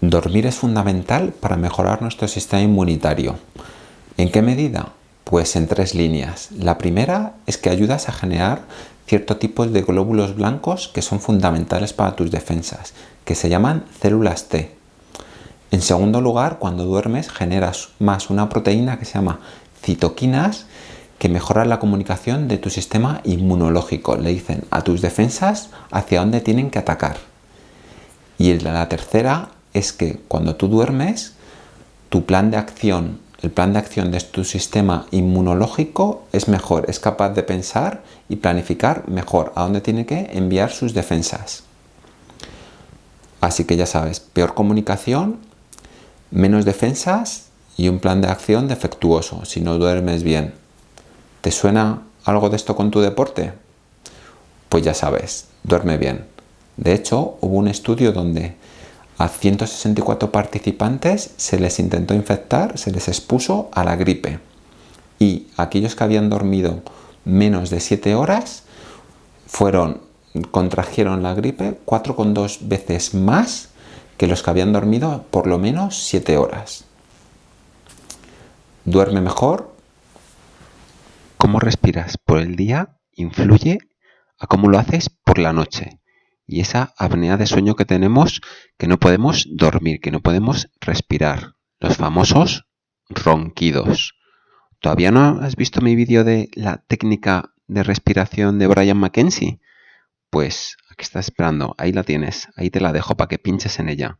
Dormir es fundamental para mejorar nuestro sistema inmunitario. ¿En qué medida? Pues en tres líneas. La primera es que ayudas a generar cierto tipo de glóbulos blancos que son fundamentales para tus defensas, que se llaman células T. En segundo lugar, cuando duermes generas más una proteína que se llama citoquinas que mejora la comunicación de tu sistema inmunológico. Le dicen a tus defensas hacia dónde tienen que atacar. Y la tercera es que cuando tú duermes, tu plan de acción, el plan de acción de tu sistema inmunológico es mejor, es capaz de pensar y planificar mejor a dónde tiene que enviar sus defensas. Así que ya sabes, peor comunicación, menos defensas y un plan de acción defectuoso si no duermes bien. ¿Te suena algo de esto con tu deporte? Pues ya sabes, duerme bien. De hecho, hubo un estudio donde a 164 participantes se les intentó infectar, se les expuso a la gripe. Y aquellos que habían dormido menos de 7 horas fueron, contrajeron la gripe 4,2 veces más que los que habían dormido por lo menos 7 horas. Duerme mejor. Cómo respiras por el día influye a cómo lo haces por la noche y esa apnea de sueño que tenemos que no podemos dormir, que no podemos respirar. Los famosos ronquidos. ¿Todavía no has visto mi vídeo de la técnica de respiración de Brian McKenzie? Pues aquí estás esperando, ahí la tienes, ahí te la dejo para que pinches en ella.